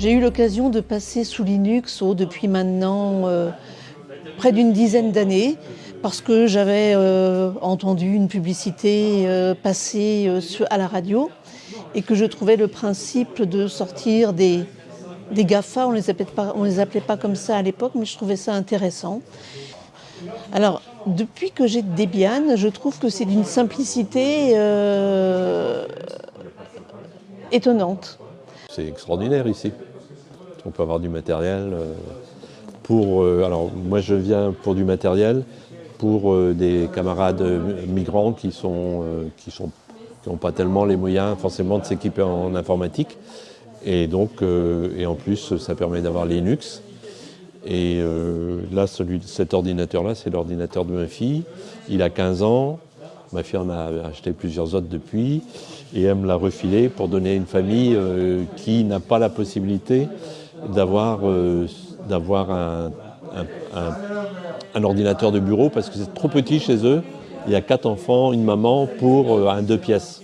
J'ai eu l'occasion de passer sous Linux oh, depuis maintenant euh, près d'une dizaine d'années parce que j'avais euh, entendu une publicité euh, passer à la radio et que je trouvais le principe de sortir des, des GAFA, on ne les, appelait pas, on les appelait pas comme ça à l'époque, mais je trouvais ça intéressant. Alors, depuis que j'ai Debian, je trouve que c'est d'une simplicité étonnante. C'est extraordinaire ici. On peut avoir du matériel euh, pour... Euh, alors moi je viens pour du matériel pour euh, des camarades migrants qui n'ont pas tellement les moyens forcément de s'équiper en informatique. Et donc, et en plus, ça permet d'avoir Linux. Et là, cet ordinateur-là, c'est l'ordinateur de ma fille. Il a 15 ans. Ma fille en a acheté plusieurs autres depuis. Et elle me l'a refilé pour donner à une famille qui n'a pas la possibilité d'avoir euh, un, un, ordinateur de bureau parce que c'est trop petit chez eux. Il y a quatre enfants, une maman pour euh, un deux pièces.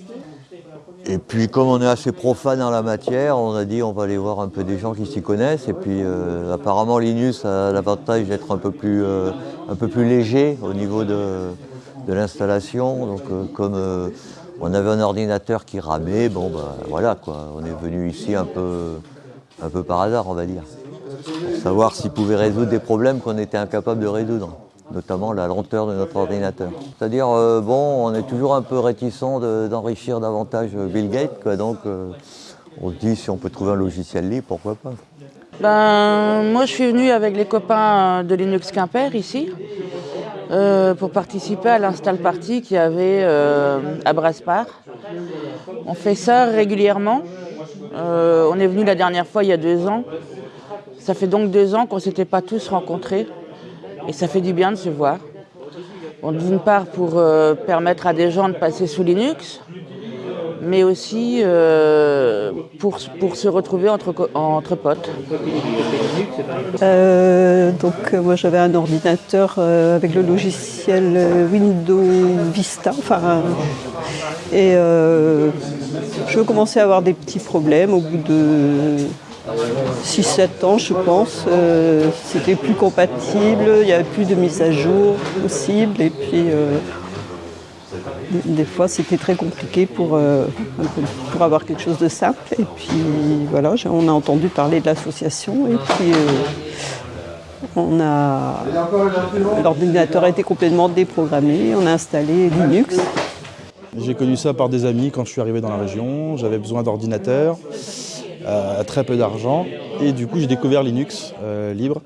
Et puis comme on est assez profane dans la matière, on a dit on va aller voir un peu des gens qui s'y connaissent. Et puis euh, apparemment Linux a l'avantage d'être un, peu plus, un peu plus léger au niveau de, de l'installation. Donc comme on avait un ordinateur qui ramait, bon ben voilà quoi, on est venu ici un peu un peu par hasard, on va dire. Pour savoir s'il pouvait résoudre des problèmes qu'on était incapable de résoudre, notamment la lenteur de notre ordinateur. C'est-à-dire, euh, bon, on est toujours un peu réticent d'enrichir davantage Bill Gates, quoi, donc euh, on se dit si on peut trouver un logiciel libre, pourquoi pas. Ben, moi, je suis venu avec les copains de Linux Quimper, ici, euh, pour participer à l'install party qu'il y avait à Braspar. On fait ça régulièrement. Euh, on est venu la dernière fois il y a deux ans. Ça fait donc deux ans qu'on ne s'était pas tous rencontrés. Et ça fait du bien de se voir. D'une part pour euh, permettre à des gens de passer sous Linux, mais aussi euh, pour, pour, se retrouver entre, entre potes. donc moi j'avais un ordinateur avec le logiciel Windows Vista, enfin, et je commençais à avoir des petits problèmes au bout de 6-7 ans, je pense. Euh, c'était plus compatible, il n'y avait plus de mise à jour possible. Et puis, euh, des fois, c'était très compliqué pour, euh, pour avoir quelque chose de simple. Et puis, voilà, on a entendu parler de l'association. Et puis, on a... l'ordinateur a été complètement déprogrammé. On a installé Linux. J'ai connu ça par des amis quand je suis arrivé dans la région. J'avais besoin d'ordinateurs, euh, très peu d'argent. Et du coup, j'ai découvert Linux euh, libre.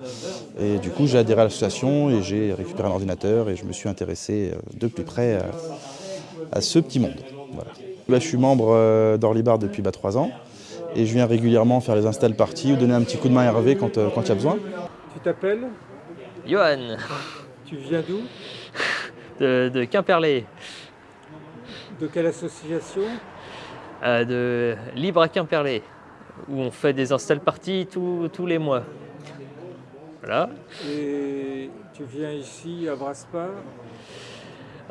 Et du coup, j'ai adhéré à l'association et j'ai récupéré un ordinateur et je me suis intéressé euh, de plus près à, ce petit monde. Là, je suis membre d'Orlibar depuis bah, trois ans et je viens régulièrement faire les install parties ou donner un petit coup de main à Hervé quand il y a besoin. Tu t'appelles? Johan. Tu viens d'où? De, de Quimperlé. De quelle association? Euh, De Libre à Quimperlé, où on fait des install parties tous les mois. Voilà. Et tu viens ici à Braspar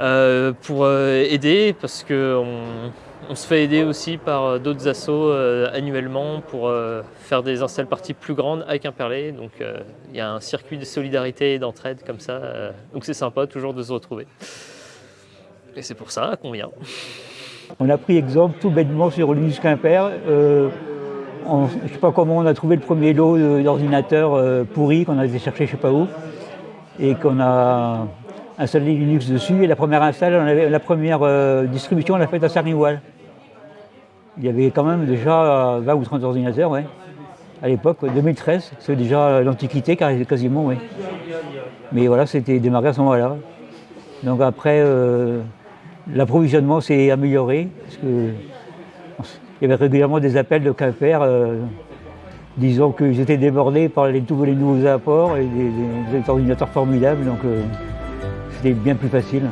euh, Pour euh, aider, parce qu'on on se fait aider aussi par d'autres assos annuellement pour faire des install parties plus grandes à Quimperlé. Donc il y a un circuit de solidarité et d'entraide comme ça. donc c'est sympa toujours de se retrouver. Et c'est pour ça qu'on vient. On a pris exemple tout bêtement sur Linux Quimper. Euh, je ne sais pas comment on a trouvé le premier lot d'ordinateurs euh, pourris qu'on a été chercher je ne sais pas où. Et qu'on a installé Linux dessus. Et la première la première euh, distribution, on l'a faite à Sarniwal. Il y avait quand même déjà 20 ou 30 ordinateurs, ouais. À l'époque, 2013, c'est déjà l'antiquité quasiment. Mais voilà, c'était démarré à ce moment-là. Donc après, L'approvisionnement s'est amélioré, parce que il y avait régulièrement des appels de Quimper euh, disant qu'ils étaient débordés par les, tous les nouveaux apports et des, ordinateurs formidables, donc euh, c'était bien plus facile.